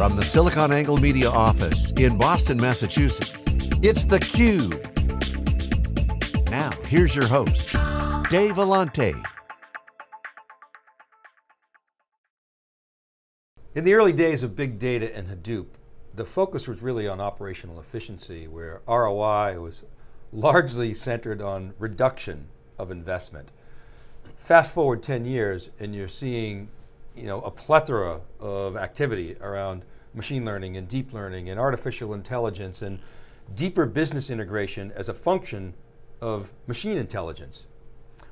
From the SiliconANGLE Media office in Boston, Massachusetts, it's theCUBE. Now, here's your host, Dave Vellante. In the early days of big data and Hadoop, the focus was really on operational efficiency where ROI was largely centered on reduction of investment. Fast forward 10 years and you're seeing you know, a plethora of activity around machine learning and deep learning and artificial intelligence and deeper business integration as a function of machine intelligence.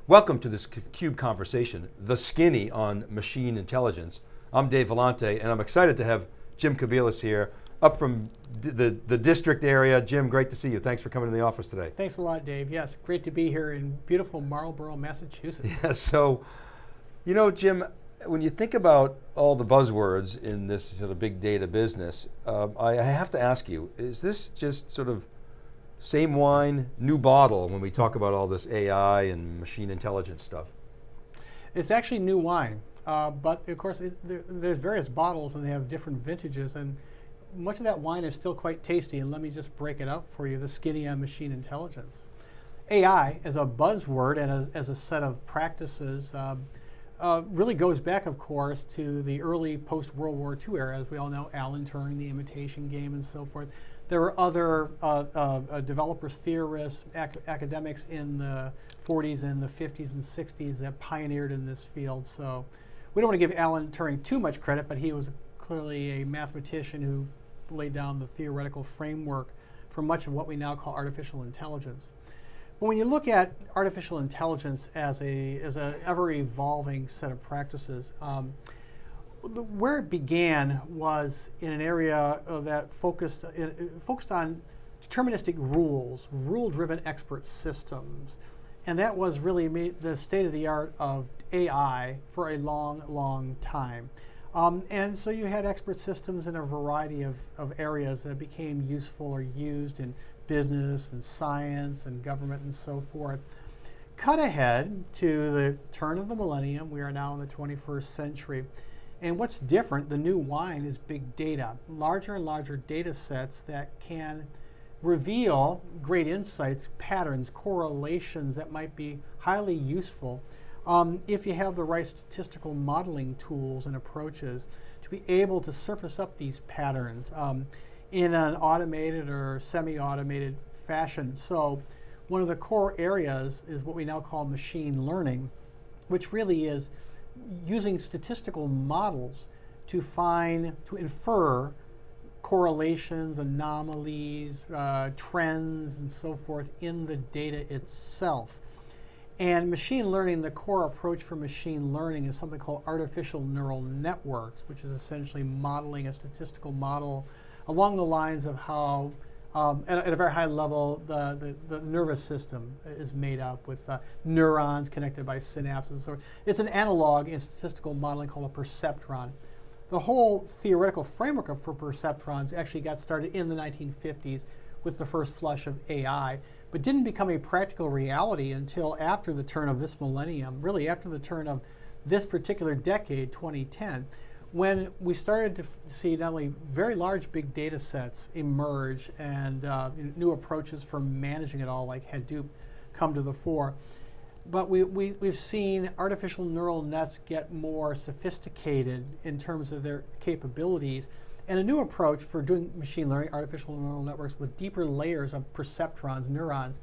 Welcome to this CUBE conversation, the skinny on machine intelligence. I'm Dave Vellante and I'm excited to have Jim Kobielus here, up from the, the district area. Jim, great to see you. Thanks for coming to the office today. Thanks a lot, Dave. Yes, great to be here in beautiful Marlborough, Massachusetts. Yeah, so, you know, Jim, when you think about all the buzzwords in this sort of big data business, uh, I, have to ask you, is this just sort of same wine, new bottle when we talk about all this AI and machine intelligence stuff? It's actually new wine, uh, but of course there, there's various bottles and they have different vintages and much of that wine is still quite tasty and let me just break it up for you, the skinny on machine intelligence. AI as a buzzword and as, as a set of practices um, uh, really goes back, of course, to the early post-World War II era. As we all know, Alan Turing, the imitation game, and so forth. There were other uh, uh, uh developers, theorists, ac academics in the 40s and the 50s and 60s that pioneered in this field. So we don't want to give Alan Turing too much credit, but he was clearly a mathematician who laid down the theoretical framework for much of what we now call artificial intelligence. But when you look at artificial intelligence as a as an ever evolving set of practices, um, the, where it began was in an area uh, that focused uh, focused on deterministic rules, rule-driven expert systems, and that was really the state of the art of AI for a long, long time. Um, and so you had expert systems in a variety of, of areas that became useful or used in business and science and government and so forth. Cut ahead to the turn of the millennium, we are now in the 21st century. And what's different, the new wine is big data, larger and larger data sets that can reveal great insights, patterns, correlations that might be highly useful um, if you have the right statistical modeling tools and approaches to be able to surface up these patterns. Um, in an automated or semi-automated fashion. So one of the core areas is what we now call machine learning, which really is using statistical models to find, to infer correlations, anomalies, uh, trends, and so forth in the data itself. And machine learning, the core approach for machine learning is something called artificial neural networks, which is essentially modeling a statistical model along the lines of how, um, at, at, a very high level, the, the, the, nervous system is made up with uh, neurons connected by synapses and so forth. It's an analog in statistical modeling called a perceptron. The whole theoretical framework for perceptrons actually got started in the 1950s with the first flush of AI, but didn't become a practical reality until after the turn of this millennium, really after the turn of this particular decade, 2010, when we started to see not only very large big data sets emerge and uh, new approaches for managing it all like Hadoop come to the fore, but we, we, we've seen artificial neural nets get more sophisticated in terms of their capabilities and a new approach for doing machine learning, artificial neural networks with deeper layers of perceptrons, neurons,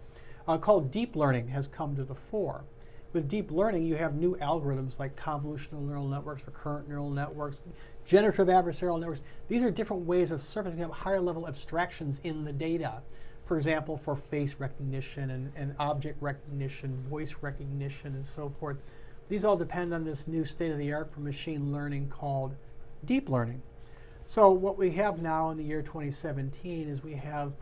uh, called deep learning has come to the fore. With deep learning, you have new algorithms like convolutional neural networks, recurrent neural networks, generative adversarial networks. These are different ways of surfacing up higher level abstractions in the data. For example, for face recognition and, and object recognition, voice recognition, and so forth. These all depend on this new state of the art for machine learning called deep learning. So what we have now in the year 2017 is we have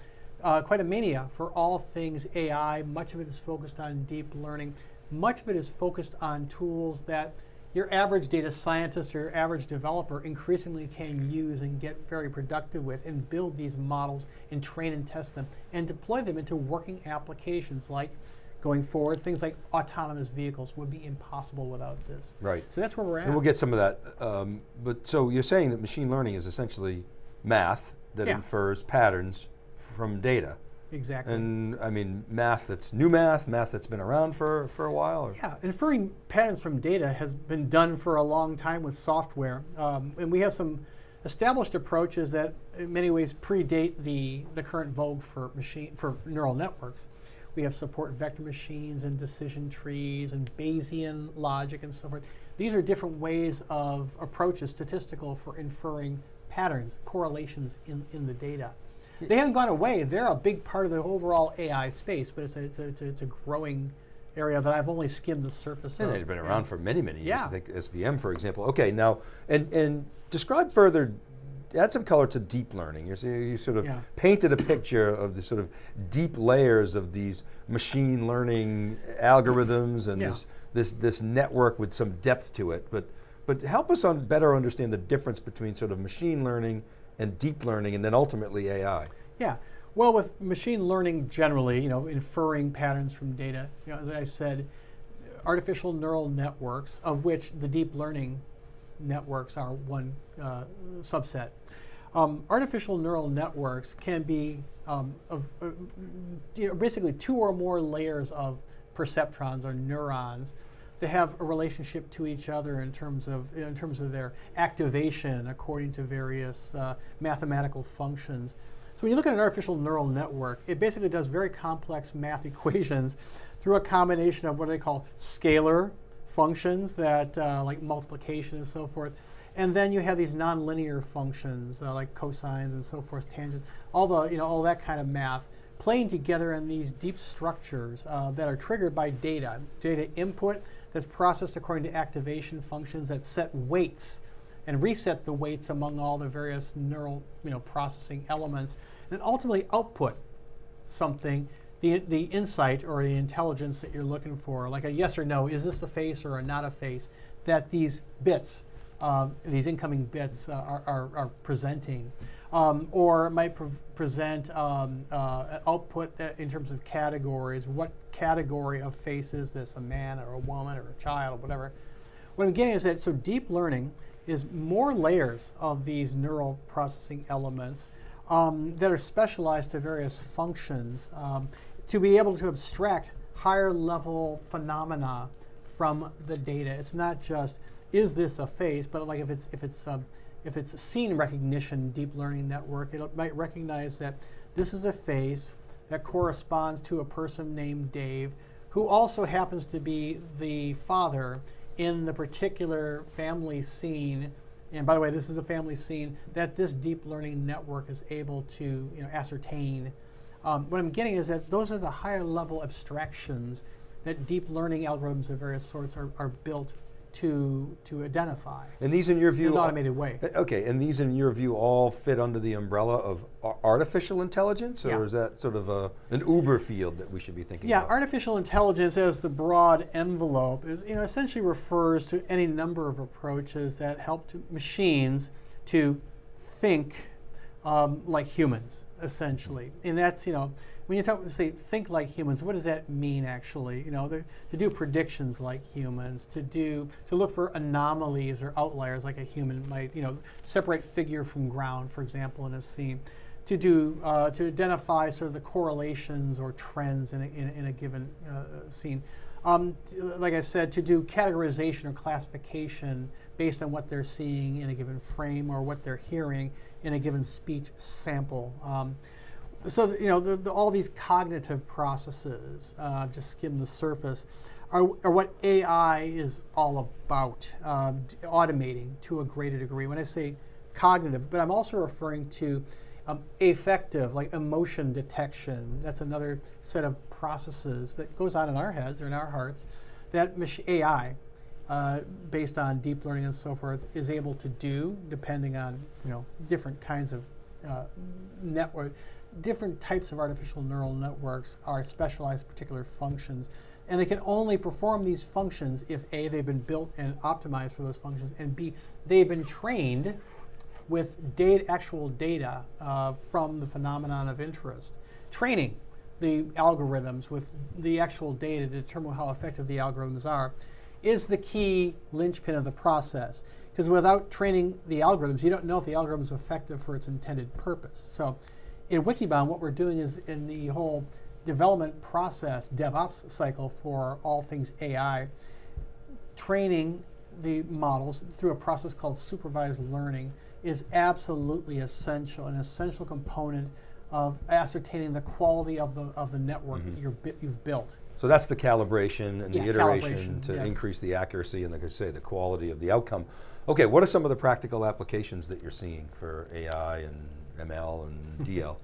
uh, quite a mania for all things AI. Much of it is focused on deep learning. Much of it is focused on tools that your average data scientist or your average developer increasingly can use and get very productive with and build these models and train and test them and deploy them into working applications like going forward. Things like autonomous vehicles would be impossible without this. Right. So that's where we're at. And we'll get some of that. Um, but so you're saying that machine learning is essentially math that Yeah. infers patterns from data. Exactly. And I mean, math that's new math, math that's been around for, for a while? Or? Yeah, inferring patterns from data has been done for a long time with software. Um, and we have some established approaches that in many ways predate the, the current vogue for machine for neural networks. We have support vector machines and decision trees and Bayesian logic and so forth. These are different ways of approaches statistical for inferring patterns, correlations in, in the data. They haven't gone away. They're a big part of the overall AI space, but it's a, it's a, it's a, it's a growing area that I've only skimmed the surface And of. they've been around for many, many years. Yeah. I think SVM, for example. Okay, now, and, and describe further, add some color to deep learning. You're, you sort of Yeah. painted a picture of the sort of deep layers of these machine learning algorithms and Yeah. this, this, this network with some depth to it. But, but help us on better understand the difference between sort of machine learning and deep learning and then ultimately AI. Yeah. Well, with machine learning generally, you know, inferring patterns from data, you know, as I said, artificial neural networks, of which the deep learning networks are one uh, subset. Um, artificial neural networks can be um, of, uh, basically two or more layers of perceptrons or neurons that have a relationship to each other in terms of in terms of their activation according to various uh, mathematical functions. So when you look at an artificial neural network, it basically does very complex math equations through a combination of what they call scalar functions that uh, like multiplication and so forth. And then you have these nonlinear functions uh, like cosines and so forth, tangents, all the you know all that kind of math playing together in these deep structures uh, that are triggered by data, data input that's processed according to activation functions that set weights and reset the weights among all the various neural you know, processing elements, and ultimately output something, the, the insight or the intelligence that you're looking for, like a yes or no, is this a face or a not a face, that these bits, um, these incoming bits uh, are, are, are presenting. Um, or it might pre- present um, uh, output in terms of categories. What category of face is this? A man or a woman or a child, or whatever. What I'm getting is that so deep learning is more layers of these neural processing elements um, that are specialized to various functions um, to be able to abstract higher level phenomena from the data. It's not just is this a face, but like if it's if it's um, if it's a scene recognition deep learning network, it might recognize that this is a face that corresponds to a person named Dave, who also happens to be the father in the particular family scene. And by the way, this is a family scene that this deep learning network is able to you know, ascertain. Um, what I'm getting is that those are the higher level abstractions that deep learning algorithms of various sorts are, are built to, to identify And these in your in view an automated way. Uh, Okay, and these in your view all fit under the umbrella of artificial intelligence, or Yeah. is that sort of a, an uber field that we should be thinking Yeah, about? artificial intelligence as the broad envelope is, you know, essentially refers to any number of approaches that help to machines to think um, like humans, essentially. And that's, you know, when you talk, say, think like humans, what does that mean actually? You know, to do predictions like humans, to do, to look for anomalies or outliers like a human might, you know, separate figure from ground, for example, in a scene to do uh, to identify sort of the correlations or trends in a, in in a given uh, scene. Um, like I said, to do categorization or classification based on what they're seeing in a given frame or what they're hearing in a given speech sample. Um, so you know the, the, all these cognitive processes, uh, just skim the surface, are, are what AI is all about, d- automating to a greater degree. When I say cognitive, but I'm also referring to um, affective, like emotion detection. That's another set of processes that goes on in our heads or in our hearts that AI, uh, based on deep learning and so forth, is able to do depending on you know different kinds of uh, network, different types of artificial neural networks are specialized particular functions. And they can only perform these functions if A, they've been built and optimized for those functions, and B, they've been trained with data, actual data uh, from the phenomenon of interest. Training. the algorithms with the actual data to determine how effective the algorithms are is the key linchpin of the process. Because without training the algorithms, you don't know if the algorithm is effective for its intended purpose. So in Wikibon, what we're doing is in the whole development process, DevOps cycle for all things AI, training the models through a process called supervised learning is absolutely essential, an essential component of ascertaining the quality of the, of the network mm -hmm. that you're, you've built. So that's the calibration and yeah, the iteration to yes. increase the accuracy and like I say, the quality of the outcome. Okay, what are some of the practical applications that you're seeing for AI and ML and DL?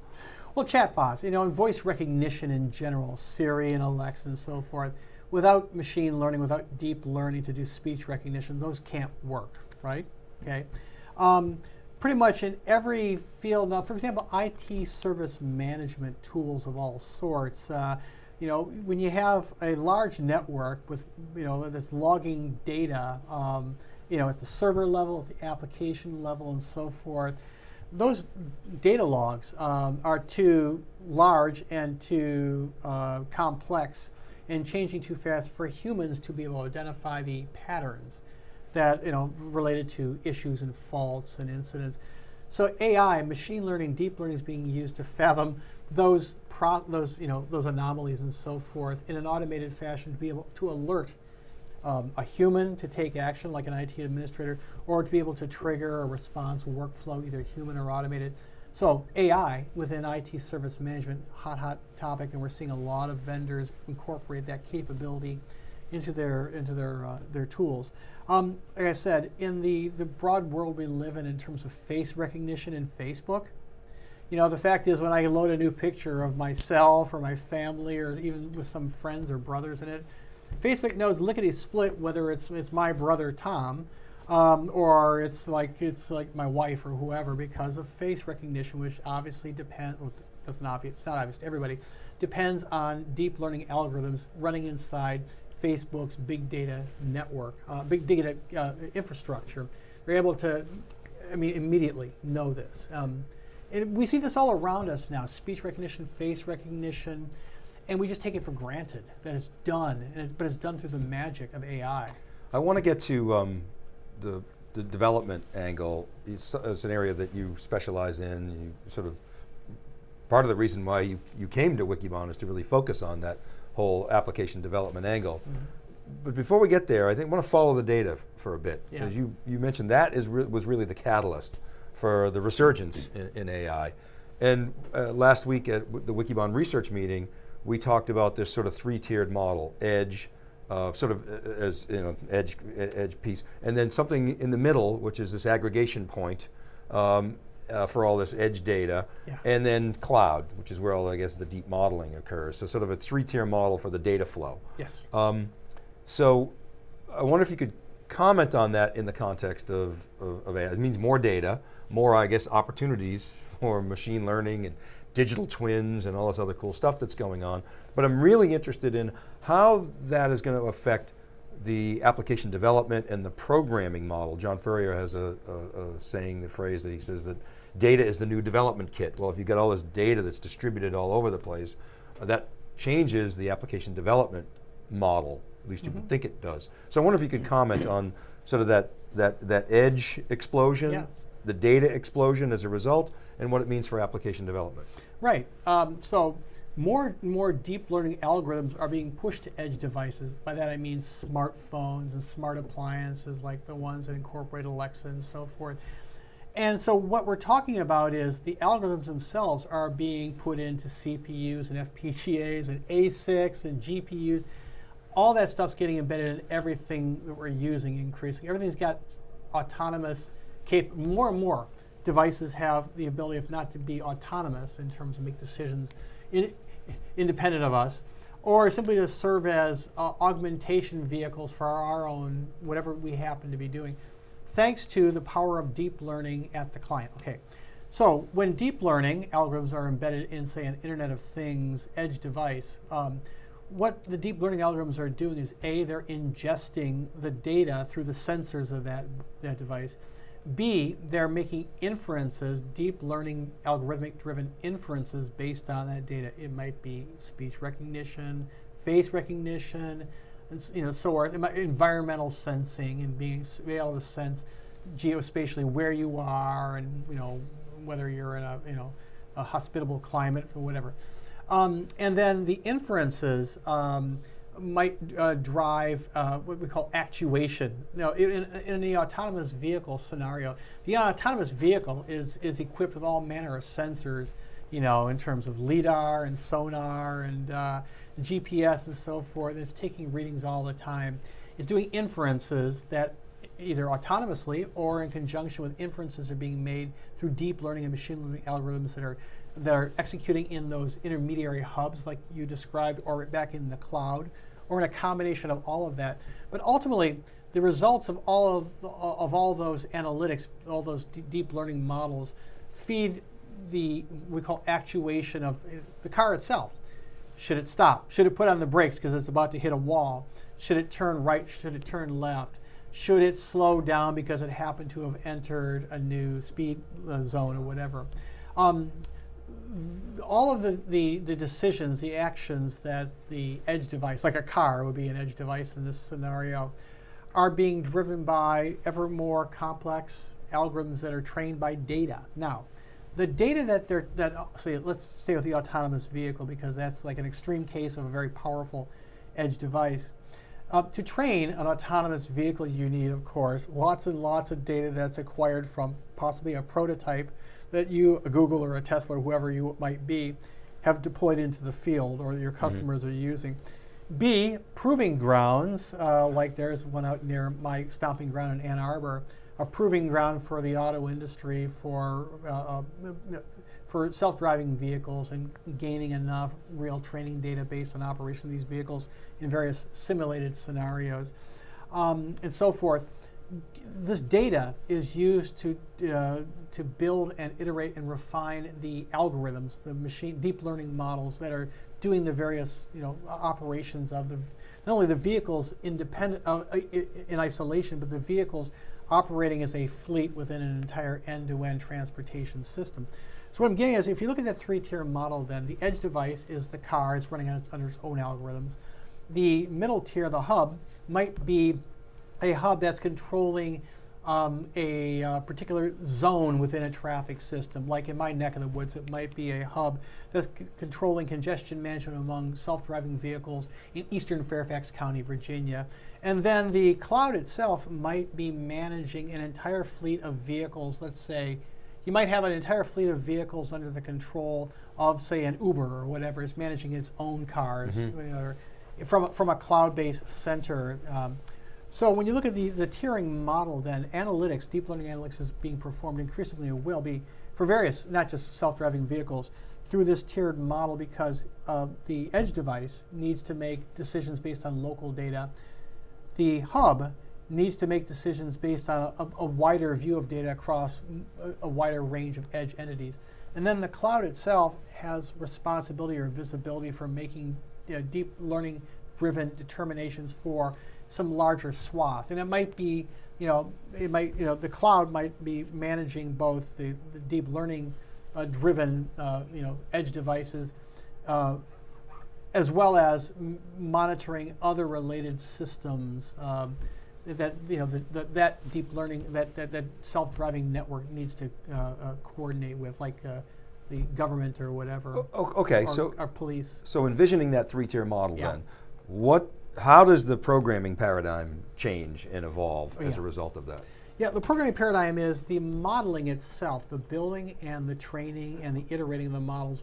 well, chatbots, you know, and voice recognition in general, Siri and Alexa and so forth. Without machine learning, without deep learning to do speech recognition, those can't work, right? Okay. Um, pretty much in every field. Now, for example, IT service management tools of all sorts. Uh, you know, when you have a large network with, you know, that's logging data, um, you know, at the server level, at the application level, and so forth, those data logs um, are too large and too uh, complex and changing too fast for humans to be able to identify the patterns that you know related to issues and faults and incidents. So AI, machine learning, deep learning is being used to fathom those those you know those anomalies and so forth in an automated fashion to be able to alert um, a human to take action like an IT administrator or to be able to trigger a response workflow either human or automated. So AI within IT service management, hot hot topic, and we're seeing a lot of vendors incorporate that capability into their into their uh, their tools. Um, like I said, in the the broad world we live in, in terms of face recognition in Facebook, you know, the fact is when I load a new picture of myself or my family or even with some friends or brothers in it, Facebook knows lickety split whether it's it's my brother Tom. Um, or it's like it's like my wife or whoever because of face recognition, which obviously depends. Well, that's not obvious. It's not obvious to everybody. Depends on deep learning algorithms running inside Facebook's big data network, uh, big data uh, infrastructure. They're able to, I mean, immediately know this. Um, and we see this all around us now, speech recognition, face recognition, and we just take it for granted that it's done, it's, but it's done through the magic of AI. I want to get to um, the, the, development angle. It's, it's, an area that you specialize in, you sort of, part of the reason why you, you came to Wikibon is to really focus on that whole application development angle. Mm -hmm. But before we get there, I think I want to follow the data for a bit, because yeah. you, you mentioned that is re was really the catalyst for the resurgence in, in AI. And uh, last week at the Wikibon research meeting, we talked about this sort of three-tiered model, edge, uh, sort of uh, as you know, edge, edge piece, and then something in the middle, which is this aggregation point, um, uh, for all this edge data, yeah. and then cloud, which is where all, I guess, the deep modeling occurs. So sort of a three-tier model for the data flow. Yes. Um, so I wonder if you could comment on that in the context of, of, of AI. It means more data, more, I guess, opportunities for machine learning and digital twins and all this other cool stuff that's going on. But I'm really interested in how that is going to affect the application development and the programming model. John Furrier has a, a, a, saying, the phrase that he says that data is the new development kit. Well, if you've got all this data that's distributed all over the place, uh, that changes the application development model, at least mm -hmm. you would mm-hmm. think it does. So I wonder if you could comment on sort of that, that, that edge explosion, yeah. The data explosion as a result, and what it means for application development. Right, um, so more and more deep learning algorithms are being pushed to edge devices. By that I mean smartphones and smart appliances like the ones that incorporate Alexa and so forth. And so what we're talking about is the algorithms themselves are being put into CPUs and FPGAs and ASICs and GPUs. All that stuff's getting embedded in everything that we're using increasing. Everything's got autonomous, cap more and more devices have the ability, if not to be autonomous in terms of make decisions in, independent of us, or simply to serve as uh, augmentation vehicles for our own, whatever we happen to be doing, thanks to the power of deep learning at the client. Okay, so when deep learning algorithms are embedded in, say, an Internet of Things edge device, um, what the deep learning algorithms are doing is A, they're ingesting the data through the sensors of that, that device. B, they're making inferences, deep learning, algorithmic driven inferences based on that data. It might be speech recognition, face recognition, and you know, so forth. Environmental sensing and being be able to sense geospatially where you are and you know whether you're in a you know a hospitable climate or whatever. Um, and then the inferences um, might uh, drive uh, what we call actuation. Now, in, in, the autonomous vehicle scenario, the autonomous vehicle is, is equipped with all manner of sensors, you know, in terms of LIDAR and sonar and uh, GPS and so forth. And It's taking readings all the time. It's doing inferences that either autonomously or in conjunction with inferences are being made through deep learning and machine learning algorithms that are that are executing in those intermediary hubs like you described or back in the cloud or in a combination of all of that. But ultimately, the results of all of, of all those analytics, all those deep learning models feed the, we call actuation of the car itself. Should it stop? Should it put on the brakes because it's about to hit a wall? Should it turn right? Should it turn left? Should it slow down because it happened to have entered a new speed uh, zone or whatever? Um, all of the, the, the, decisions, the actions that the edge device, like a car would be an edge device in this scenario, are being driven by ever more complex algorithms that are trained by data. Now, the data that they're, that, say, let's stay with the autonomous vehicle because that's like an extreme case of a very powerful edge device. Uh, to train an autonomous vehicle, you need, of course, lots and lots of data that's acquired from possibly a prototype that you, a Google or a Tesla or whoever you might be, have deployed into the field or your mm-hmm. customers mm -hmm. are using. B, proving grounds, uh, like there's one out near my stomping ground in Ann Arbor, a proving ground for the auto industry for, uh, uh, for self-driving vehicles and gaining enough real training data based on operation of these vehicles in various simulated scenarios um, and so forth this data is used to, uh, to build and iterate and refine the algorithms, the machine deep learning models that are doing the various you know, operations of the, not only the vehicles independent uh, in isolation, but the vehicles operating as a fleet within an entire end-to-end -end transportation system. So what I'm getting is, if you look at that three-tier model, then the edge device is the car, it's running on its, under its own algorithms. The middle tier, the hub, might be a hub that's controlling um, a uh, particular zone within a traffic system. Like in my neck of the woods, it might be a hub that's controlling congestion management among self-driving vehicles in eastern Fairfax County, Virginia. And then the cloud itself might be managing an entire fleet of vehicles. Let's say you might have an entire fleet of vehicles under the control of, say, an Uber or whatever is managing its own cars mm -hmm. from, from a cloud-based center. Um, so when you look at the, the tiering model, then analytics, deep learning analytics is being performed increasingly and will be for various, not just self-driving vehicles, through this tiered model because uh, the edge device needs to make decisions based on local data. The hub needs to make decisions based on a, a wider view of data across a, a, wider range of edge entities. And then the cloud itself has responsibility or visibility for making you know, deep learning driven determinations for some larger swath. And it might be, you know, it might, you know, the cloud might be managing both the, the deep learning uh, driven, uh, you know, edge devices, uh, as well as monitoring other related systems um, that, you know, the, the, that deep learning, that, that, that self-driving network needs to uh, uh, coordinate with, like uh, the government or whatever. O okay, or, so our police. So envisioning that three-tier model yeah. then, what how does the programming paradigm change and evolve yeah. as a result of that? Yeah, the programming paradigm is the modeling itself, the building and the training and the iterating of the models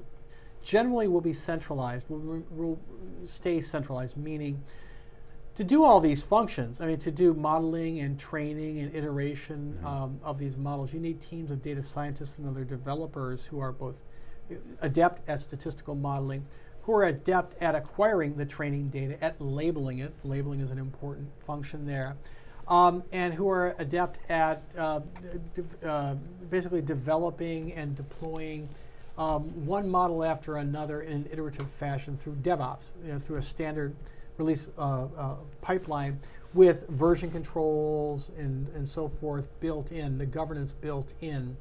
generally will be centralized, will, will stay centralized, meaning to do all these functions, I mean, to do modeling and training and iteration mm -hmm. um, of these models, you need teams of data scientists and other developers who are both adept at statistical modeling, who are adept at acquiring the training data, at labeling it. Labeling is an important function there. Um, and who are adept at uh, uh, basically developing and deploying um, one model after another in an iterative fashion through DevOps, you know, through a standard release uh, uh, pipeline with version controls and, and so forth built in, the governance built in.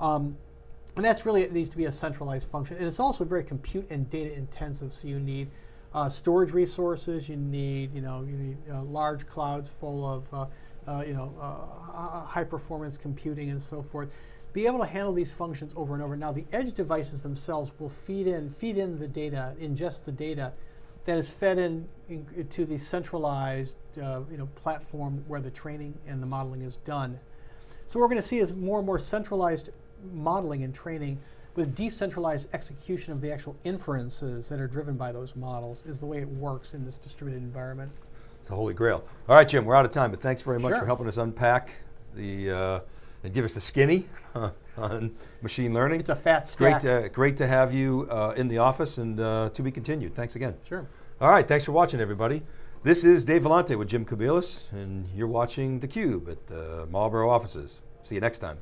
Um, and that's really, it needs to be a centralized function. And it's also very compute and data intensive, so you need uh, storage resources, you need, you know, you need uh, large clouds full of, uh, uh, you know, uh, high performance computing and so forth. Be able to handle these functions over and over. Now the edge devices themselves will feed in, feed in the data, ingest the data that is fed in, in to the centralized, uh, you know, platform where the training and the modeling is done. So what we're going to see is more and more centralized modeling and training with decentralized execution of the actual inferences that are driven by those models is the way it works in this distributed environment. It's the holy grail. All right, Jim, we're out of time, but thanks very much Sure. for helping us unpack the, uh, and give us the skinny on machine learning. It's a fat great, stack. to, great to have you uh, in the office and uh, to be continued. Thanks again. Sure. All right, thanks for watching, everybody. This is Dave Vellante with Jim Kobielus, and you're watching theCUBE at the Marlborough offices. See you next time.